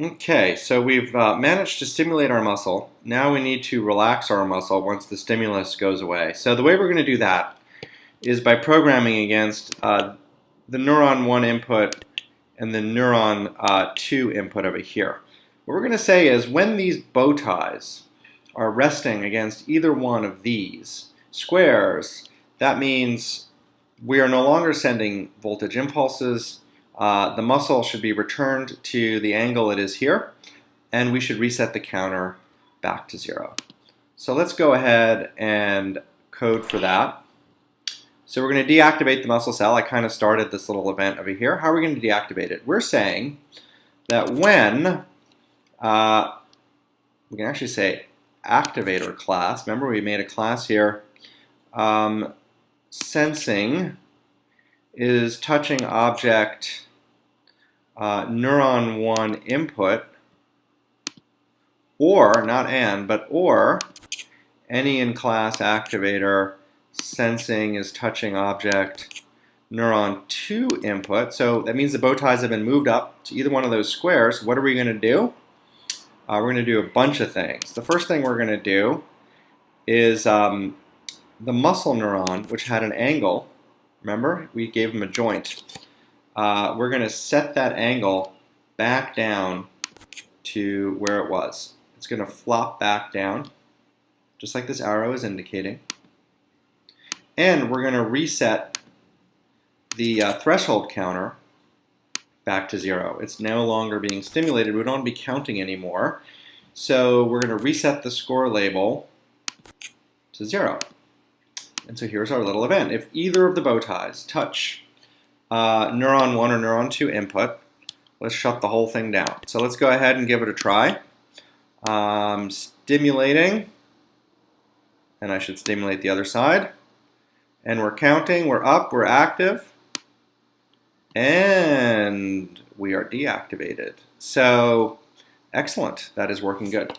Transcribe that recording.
Okay, so we've uh, managed to stimulate our muscle. Now we need to relax our muscle once the stimulus goes away. So the way we're going to do that is by programming against uh, the neuron 1 input and the neuron uh, 2 input over here. What we're going to say is when these bow ties are resting against either one of these squares, that means we are no longer sending voltage impulses, uh, the muscle should be returned to the angle it is here, and we should reset the counter back to zero. So let's go ahead and code for that. So we're going to deactivate the muscle cell. I kind of started this little event over here. How are we going to deactivate it? We're saying that when, uh, we can actually say activator class, remember we made a class here, um, sensing is touching object uh, neuron 1 input or, not and, but or any in class activator sensing is touching object neuron 2 input. So that means the bow ties have been moved up to either one of those squares. What are we going to do? Uh, we're going to do a bunch of things. The first thing we're going to do is um, the muscle neuron, which had an angle, remember, we gave him a joint. Uh, we're going to set that angle back down to where it was. It's going to flop back down, just like this arrow is indicating. And we're going to reset the uh, threshold counter back to zero. It's no longer being stimulated. We don't want to be counting anymore. So we're going to reset the score label to zero. And so here's our little event. If either of the bow ties touch uh, neuron 1 or neuron 2 input, let's shut the whole thing down. So let's go ahead and give it a try. Um, stimulating, and I should stimulate the other side. And we're counting, we're up, we're active, and we are deactivated. So excellent, that is working good.